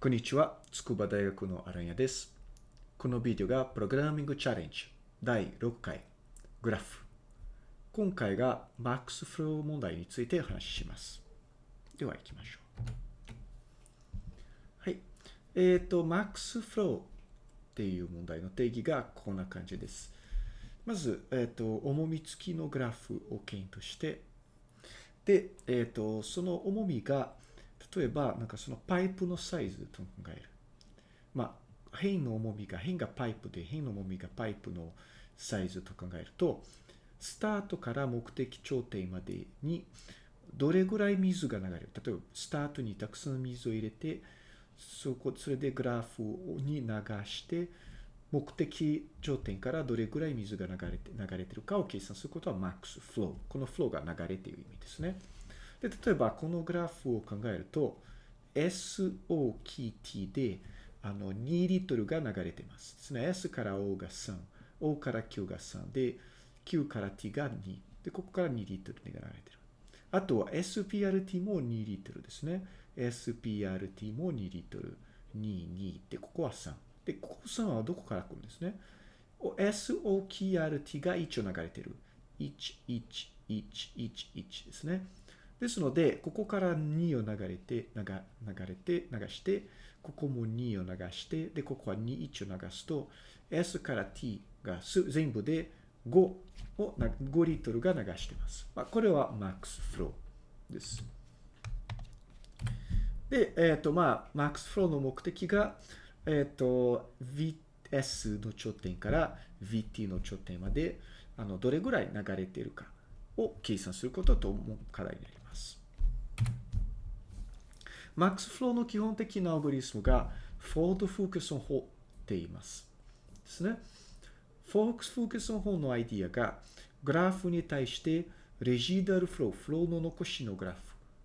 こんにちは。筑波大学のアランヤです。このビデオがプログラミングチャレンジ第6回グラフ。今回が Max Flow 問題についてお話しします。では行きましょう。はい。えっ、と、Max Flow っていう問題の定義がこんな感じです。まず、えっ、と、重み付きのグラフを検討して、で、えっ、と、その重みが、例えば、なんかそのパイプのサイズと考える。まあ、辺の重みが、辺がパイプで、辺の重みがパイプのサイズと考えると、スタートから目的頂点までにどれぐらい水が流れる。例えば、スタートにたくさん水を入れて、そこ、それでグラフに流して、目的頂点からどれぐらい水が流れて、流れてるかを計算することは max flow。この flow が流れている意味ですね。で、例えばこのグラフを考えると、SO キー T で、あの、2リットルが流れています。ですね。S から O が3、O から Q が3で、Q から T が2。で、ここから2リットルが流れてる。あとは SPRT も2リットルですね。SPRT も2リットル。2、2。で、ここは3。で、ここ3はどこから来るんですね？SOKRT が一応流れてる。1、1、1、1、1ですね。ですので、ここから2を流れて、流流れて、流して、ここも2を流して、で、ここは2、1を流すと、S から T が全部で5を、5リットルが流しています。まあ、これは Max Flow です。で、えっ、と、まあ、Max Flow の目的が、えっ、と、VS の頂点から VT の頂点まで、あの、どれぐらい流れているかを計算することと課題になります。MaxFlow の基本的なアルゴリスムが Fold Focus 法って言います。ですね。Fox Focus 法のアイディアがグラフに対してレジダルフロー、フローの残しのグラ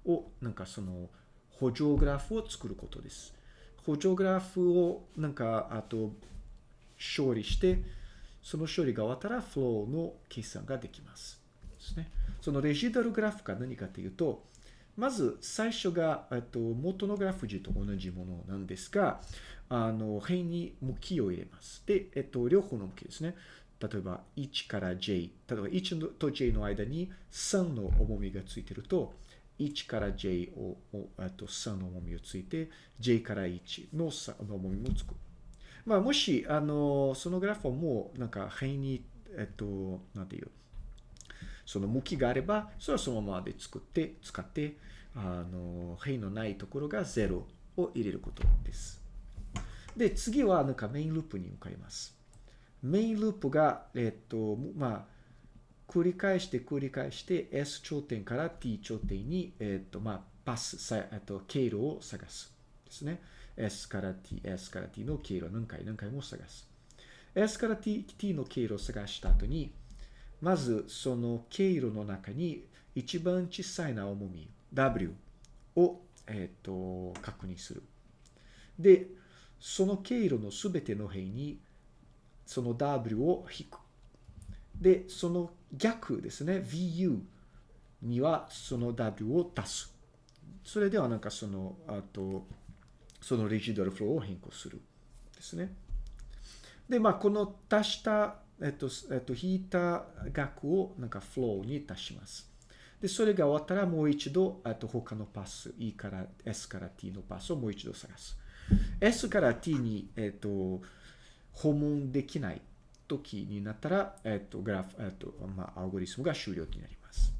フをなんかその補助グラフを作ることです。補助グラフをなんかあと処理してその処理が終わったらフローの計算ができます。ですね。そのレジダルグラフが何かというと、まず最初が、えっと、元のグラフ字と同じものなんですが、あの、辺に向きを入れます。で、えっと、両方の向きですね。例えば1から J、例えば1と J の間に3の重みがついてると、1から J を、あと3の重みをついて、J から1の3の重みもつく。まあ、もし、あの、そのグラフはもう、なんか、辺に、えっと、なんていう、その向きがあれば、それはそのままで作って、使って、あの、辺のないところが0を入れることです。で、次はなんかメインループに向かいます。メインループが、えっと、まあ、繰り返して繰り返して S 頂点から T 頂点に、えっと、まあ、パス、えっと、経路を探す。ですね。S から T、S から T の経路を何回何回も探す。S から T, T の経路を探した後に、まずその経路の中に一番小さいな重み W を、えっと確認する。で、その経路のすべての辺にその W を引く。で、その逆ですね、VU にはその W を足す。それではなんかその、あと、そのレジドルフローを変更する。ですね。で、まあ、この足したえっと、えっと、引いた額をなんかフローに足します。で、それが終わったらもう一度、あと他のパス、E から S から T のパスをもう一度探す。S から T に、えっと、訪問できない時になったら、えっと、グラフ、えっと、まあ、アルゴリスムが終了になります。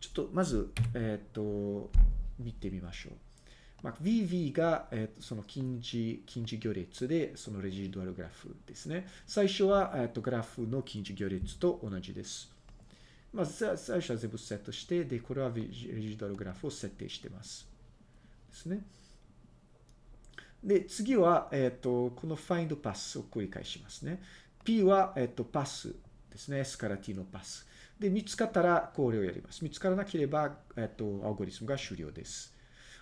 ちょっと、まず、えっと、見てみましょう。まあ、VV が、えー、その近似、近似行列で、そのレジドアルグラフですね。最初は、えー、とグラフの近似行列と同じです。まあ、最初は全部セットして、で、これはレジドアルグラフを設定してます。ですね。で、次は、えっ、ー、と、この find パスを繰り返しますね。P は、えっ、ー、と、パスですね。S から T のパス。で、見つかったらこれをやります。見つからなければ、えっ、ー、と、アルゴリスムが終了です。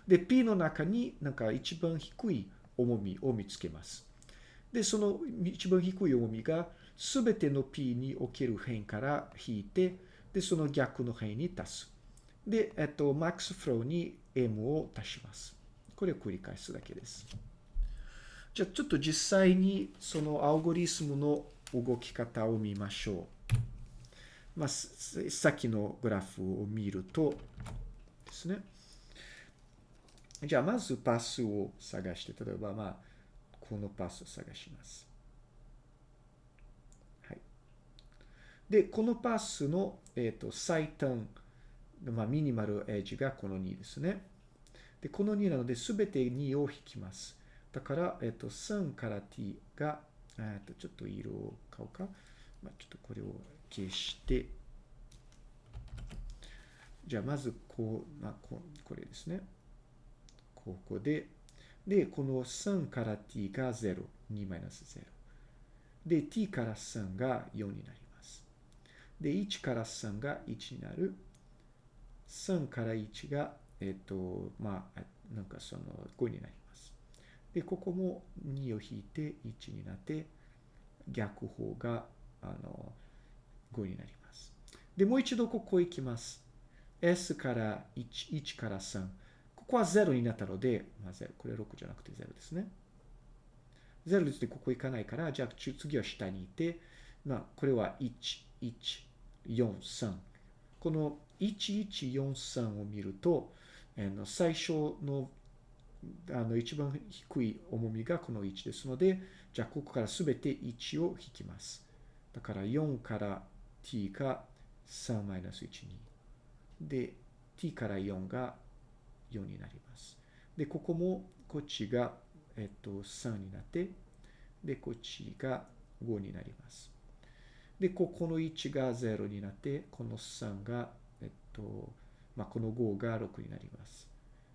で、P の中になんか一番低い重みを見つけます。で、その一番低い重みが全ての P における辺から引いて、で、その逆の辺に足す。で、えっと、max flow に M を足します。これを繰り返すだけです。じゃあちょっと実際にそのアルゴリスムの動き方を見ましょう。まあ、さっきのグラフを見るとですね。じゃあまずパスを探して、例えばまあ、このパスを探します。はい。で、このパスの、えっ、ー、と最短、まあ、ミニマルエッジがこの2ですね。で、この2なので、すべて2を引きます。だから、えっと、3から t が、えっと、ちょっと色を買おうか。まあ、ちょっとこれを消して、じゃあ、まず、こう、まあ、ここれですね。ここで、で、この3から t が0、2マイナス0。で、t から3が4になります。で、1から3が1になる。3から1が、えっと、まあ、なんかその5になります。で、ここも2を引いて1になって、逆方が、あの、5になります。で、もう一度ここ行きます。S から1、1から3。ここは0になったので、まあ、0。これ6じゃなくて0ですね。0ですでここ行かないから、じゃあ次は下にいて、まあ、これは1、1、4、3。この1143を見ると、最初のあの一番低い重みがこの1ですので、じゃあここからすべて1を引きます。だから4から t が3マイナス1、2。で、t から4が4になります。で、ここもこっちが、えっと、3になって、で、こっちが5になります。で、ここの1が0になって、この3が、えっと、まあ、この5が6になります。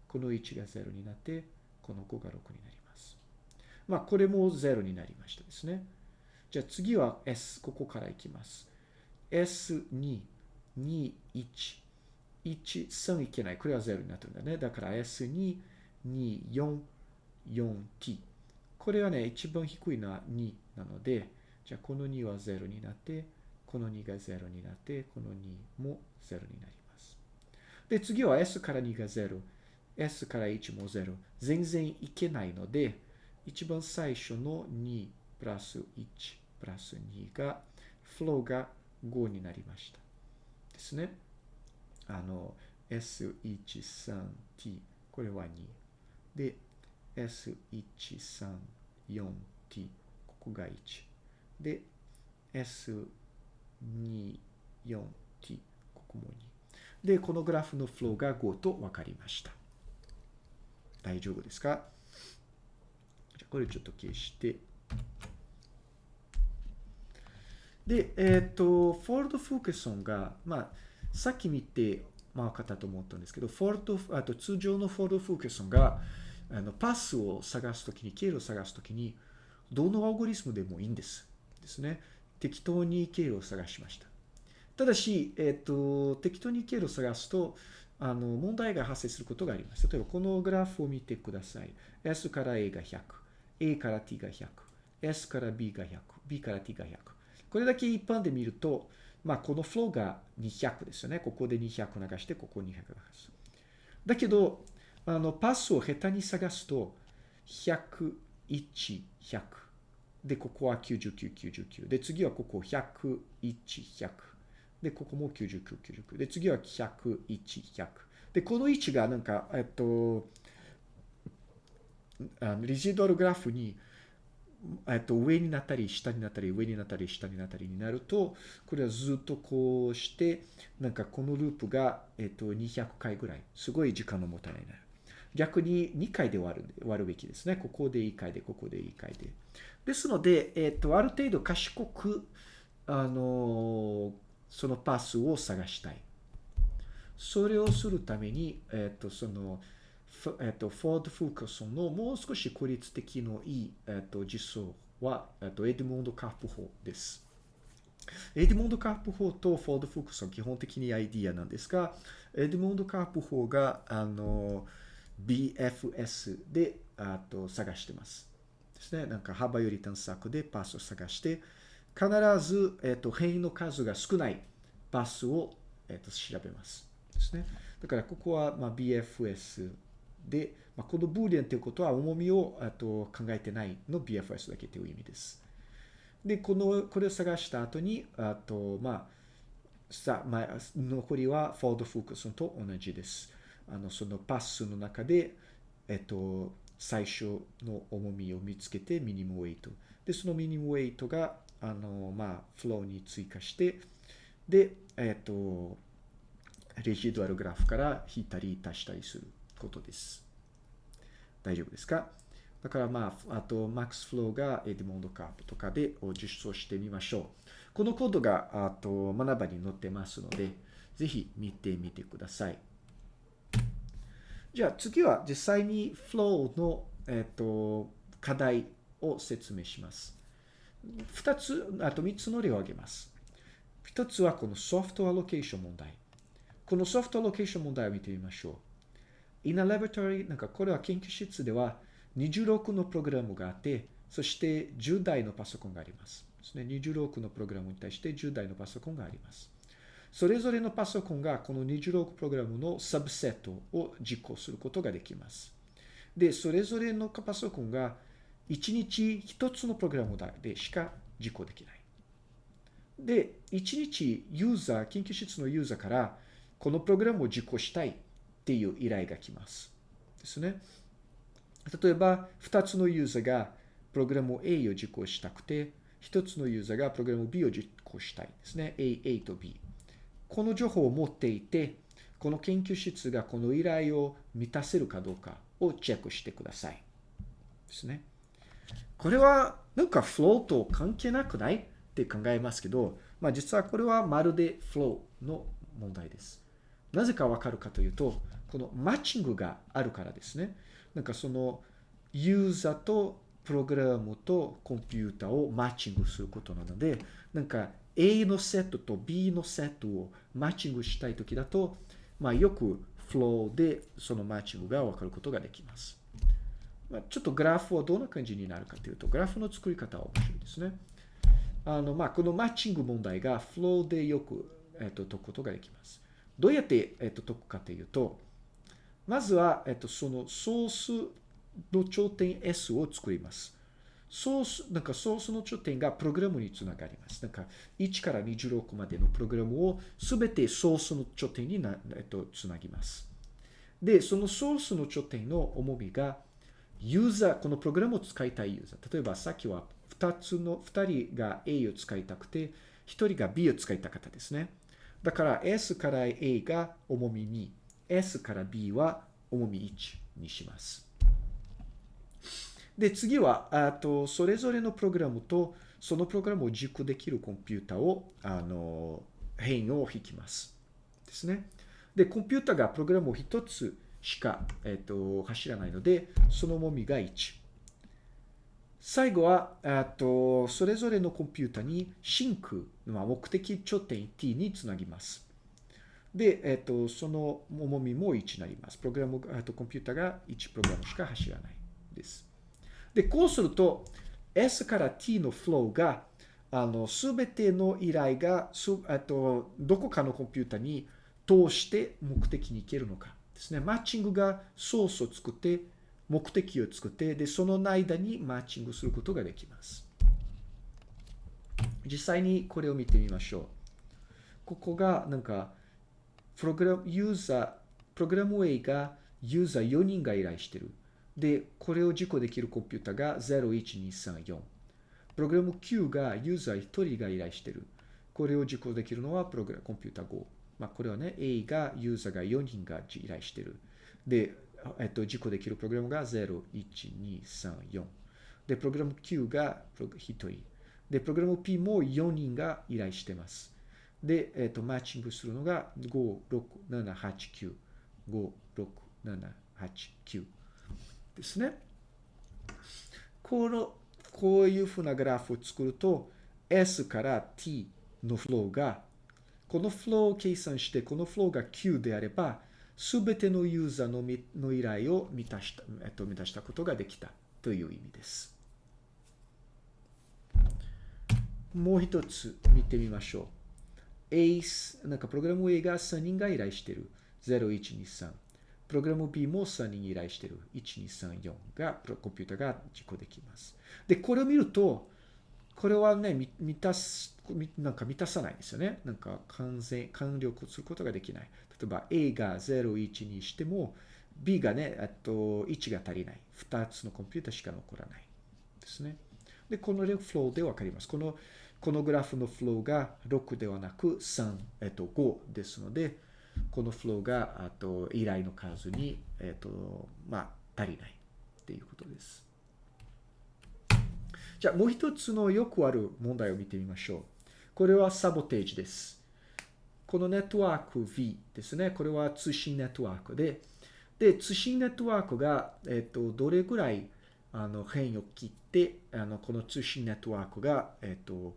この1が0になって、この5が6になります。まあ、これも0になりましたですね。じゃあ次は S、ここからいきます。S2、2、1、1、3いけない。これは0になってるんだね。だから S2、2、4、4t。これはね、一番低いのは2なので、じゃあこの2は0になって、この2が0になって、この2も0になります。で、次は S から2が0。S から1も0。全然いけないので、一番最初の2プラス1プラス2が、フローが5になりました。ですね。あの、S13t、これは2。で、S134t、ここが1。で、S24t、ここも2。で、このグラフのフローが5と分かりました。大丈夫ですか？じゃこれちょっと消して。で、えっ、ー、と、 Ford-Fulkerson が、まあ、さっき見て、まあ、分かったと思ったんですけど、 Ford、あと通常の Ford-Fulkerson が、あのパスを探すときに、経路を探すときに、どのアルゴリズムでもいいんです。ですね。適当に経路を探しました。ただし、えっ、ー、と、適当に経路を探すと、あの、問題が発生することがあります。例えば、このグラフを見てください。S から A が100、A から T が100、S から B が100、B から T が100。これだけ一般で見ると、まあ、このフローが200ですよね。ここで200流して、ここ200流す。だけど、あの、パスを下手に探すと、100、1、100。で、ここは99、99。で、次はここ100、1、100。で、ここも99、99。で、次は100、1、100。で、この位置がなんか、えっと、あのリジドルグラフに、えっと、上になったり、下になったり、上になったり、下になったりになると、これはずっとこうして、なんかこのループが、えっと、200回ぐらい、すごい時間のもたないなる。逆に2回で終わる、終わるべきですね。ここで1回で、ここで1回で。ですので、えっと、ある程度賢く、あのそのパスを探したい。それをするために、えっ、と、その、えっ、と、フォード・フォーカソンのもう少し効率的のいい、えっ、と、実装は、えっと、エデモンド・カープ法です。エデモンド・カープ法とフォード・フォーカソン基本的にアイディアなんですが、エデモンド・カープ法が、あの、BFS で、あと、探してます。ですね。なんか幅より探索でパスを探して、必ず、えっ、と、変異の数が少ないパスを、えっ、と、調べます。ですね。だから、ここは、まあ、BFS で、まあ、このブーリアンということは重みをあと考えてないの BFS だけという意味です。で、この、これを探した後に、あと、まあ、さ、まあ、残りは Ford-Fulkerson と同じです。あの、そのパスの中で、えっと、最初の重みを見つけて minimum weight。で、その minimum weight が、あの、まあ、フローに追加して、で、えっと、 residual graph から引いたり足したりすることです。大丈夫ですか？だからまあ、あと、 max flow が Edmonds-Karp とかで実装してみましょう。このコードが、あと、学ばに載ってますので、ぜひ見てみてください。じゃあ次は実際に Flow の、えっ、と、課題を説明します。二つ、あと三つの例を挙げます。一つはこのソフトアロケーション問題。このソフトアロケーション問題を見てみましょう。In a laboratory, なんかこれは研究室では26のプログラムがあって、そして10台のパソコンがあります。ですね、26のプログラムに対して10台のパソコンがあります。それぞれのパソコンがこの26プログラムのサブセットを実行することができます。で、それぞれのパソコンが1日1つのプログラムでしか実行できない。で、1日ユーザー、研究室のユーザーからこのプログラムを実行したいっていう依頼が来ます。ですね。例えば、2つのユーザーがプログラム A を実行したくて、1つのユーザーがプログラム B を実行したいですね。A、A と B。この情報を持っていて、この研究室がこの依頼を満たせるかどうかをチェックしてください。ですね。これはなんかフローと関係なくないって考えますけど、まあ実はこれはまるでフローの問題です。なぜかわかるかというと、このマッチングがあるからですね。なんかそのユーザーとプログラムとコンピュータをマッチングすることなので、なんか A のセットと B のセットをマッチングしたいときだと、まあ、よくフローでそのマッチングがわかることができます。まあ、ちょっとグラフはどんな感じになるかというと、グラフの作り方は面白いですね。あの、まあ、このマッチング問題がフローでよく、えっと、解くことができます。どうやって、えっと、解くかというと、まずは、えっと、そのソースの頂点 S を作ります。ソース、なんかソースの頂点がプログラムにつながります。なんか1から26までのプログラムをすべてソースの頂点にな、えっと、つなぎます。で、そのソースの頂点の重みがユーザー、このプログラムを使いたいユーザー。例えばさっきは2つの、2人が A を使いたくて、1人が B を使いたかったですね。だから S から A が重み2、S から B は重み1にします。で、次は、あと、それぞれのプログラムと、そのプログラムを実行できるコンピュータを、あの、変を引きます。ですね。で、コンピュータがプログラムを一つしか、えっと、走らないので、その重みが1。最後は、あと、それぞれのコンピュータにシンク、まあ、目的頂点 t につなぎます。で、えっと、その重みも1になります。プログラム、あとコンピュータが1プログラムしか走らないです。で、こうすると、S から T のフローが、あの、すべての依頼が、す、あと、どこかのコンピュータに通して目的に行けるのかですね。マッチングがソースを作って、目的を作って、で、その間にマッチングすることができます。実際にこれを見てみましょう。ここが、なんか、プログラム、ユーザー、プログラム A がユーザー4人が依頼してる。で、これを実行できるコンピュータが01234。プログラム Q がユーザー1人が依頼してる。これを実行できるのはプログラムコンピュータ5。まあ、これはね、A がユーザーが4人が依頼してる。で、えっと、実行できるプログラムが01234。で、プログラム Q が1人。で、プログラム P も4人が依頼してます。で、えっと、マッチングするのが5、6、7、8、9。5、6、7、8、9。ですね。この、こういうふうなグラフを作ると、S から T のフローが、このフローを計算して、このフローが Q であれば、すべてのユーザーのの依頼を満たした、えっと、満たしたことができたという意味です。もう一つ見てみましょう。ACE、なんかプログラム A が3人が依頼してる。0123。プログラム B も3人依頼してる1234がコンピュータが実行できます。で、これを見ると、これはね、満たす、なんか満たさないんですよね。なんか完全、完了することができない。例えば A が0、1にしても、B がね、っと1が足りない。2つのコンピュータしか残らない。ですね。で、このレフローでわかります。この、このグラフのフローが6ではなく3、えっと、5ですので、このフローが、あと、依頼の数に、えっと、まあ、足りないっていうことです。じゃあ、もう一つのよくある問題を見てみましょう。これはサボテージです。このネットワーク V ですね。これは通信ネットワークで、で、通信ネットワークが、えっと、どれぐらい、あの、変異を切って、あの、この通信ネットワークが、えっと、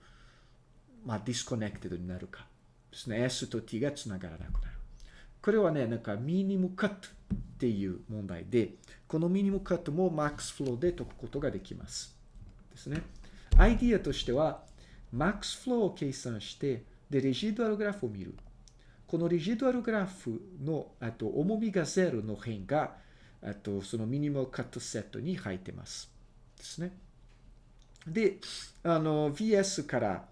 まあ、 disconnected になるかですね。S と T がつながらなくなる。これはね、なんか minimum cut っていう問題で、このミニムカットも MAX フローで解くことができます。ですね。アイディアとしては、MAX フローを計算して、で、 residual graph を見る。この residual graph の、あと、重みがゼロの辺が、あと、その minimal cut set に入ってます。ですね。で、あの、VS から、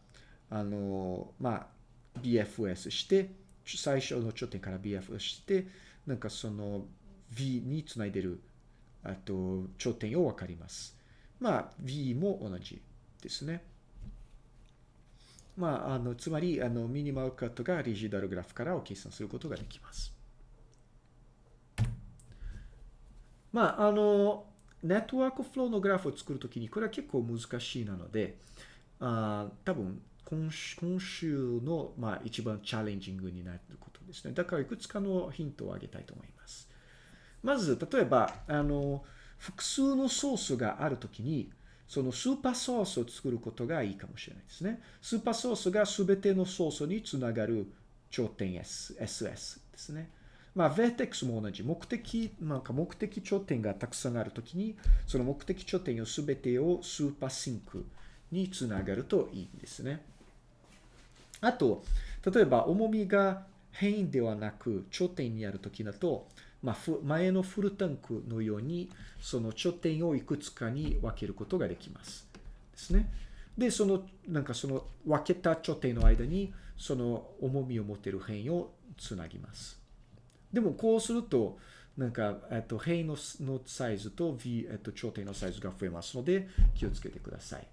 あの、まあ、BFS して、最初の頂点から BFS して、なんかその V につないでる、あと、頂点をわかります。まあ、V も同じですね。まあ、あの、つまり、あの、ミニマルカットがリジダルグラフからを計算することができます。まあ、あの、ネットワークフローのグラフを作るときに、これは結構難しいなので、あ多分今今週の、まあ、一番チャレンジングになることですね。だからいくつかのヒントをあげたいと思います。まず、例えば、あの、複数のソースがあるときに、そのスーパーソースを作ることがいいかもしれないですね。スーパーソースがすべてのソースにつながる頂点 S、SS ですね。まあ、Vertex も同じ。目的、なんか目的頂点がたくさんあるときに、その目的頂点をすべてをスーパーシンクにつながるといいんですね。あと、例えば重みが変異ではなく頂点にあるときだと、まあ、前のフルタンクのように、その頂点をいくつかに分けることができます。ですね。で、その、なんかその分けた頂点の間に、その重みを持てる変異をつなぎます。でも、こうすると、なんか、えっと、変異ののサイズと V、えっと、頂点のサイズが増えますので、気をつけてください。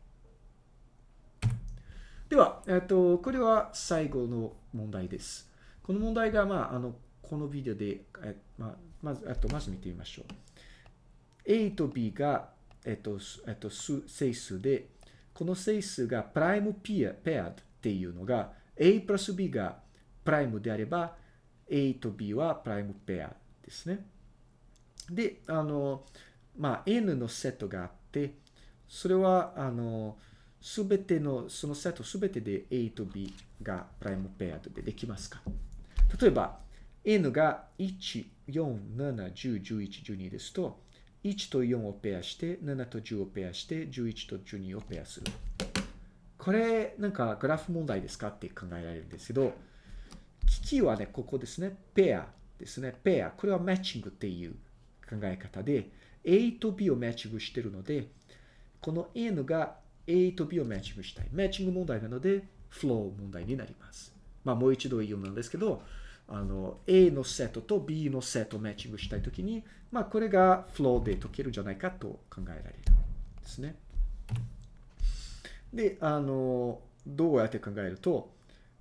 では、えっと、これは最後の問題です。この問題が、まあ、あの、このビデオで、えまあ、まず、あと、まず見てみましょう。A と B が、えっと、えっと、整数で、この整数がプライムペア、ペアっていうのが、A プラス B がプライムであれば、A と B はプライムペアですね。で、あの、まあ、N のセットがあって、それは、あの、すべての、そのセットすべてで A と B がプライムペアでできますか？例えば、N が1、4、7、10、11、12ですと、1と4をペアして、7と10をペアして、11と12をペアする。これ、なんかグラフ問題ですかって考えられるんですけど、機器はね、ここですね。ペアですね。ペア。これはマッチングっていう考え方で、A と B をマッチングしてるので、この N が A と B をマッチングしたい。マッチング問題なので、フロー問題になります。まあ、もう一度言うんですけど、あの、A のセットと B のセットをマッチングしたいときに、まあ、これがフローで解けるんじゃないかと考えられるですね。で、あの、どうやって考えると、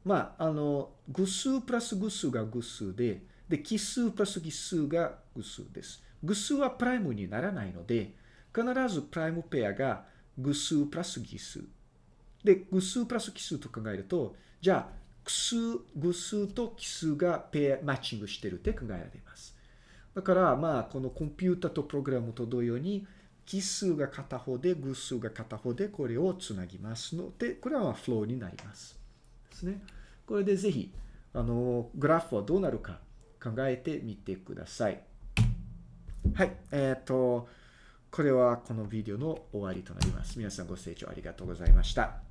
まあ、あの、偶数プラス偶数が偶数で、で、奇数プラス奇数が偶数です。偶数はプライムにならないので、必ずプライムペアが偶数プラス奇数。で、偶数プラス奇数と考えると、じゃあ、奇数、偶数と奇数がペア、マッチングしてるって考えられます。だから、まあ、このコンピュータとプログラムと同様に、奇数が片方で、偶数が片方で、これをつなぎますので、これはフローになります。ですね。これでぜひ、あの、グラフはどうなるか考えてみてください。はい。えっ、ー、と、これはこのビデオの終わりとなります。皆さんご清聴ありがとうございました。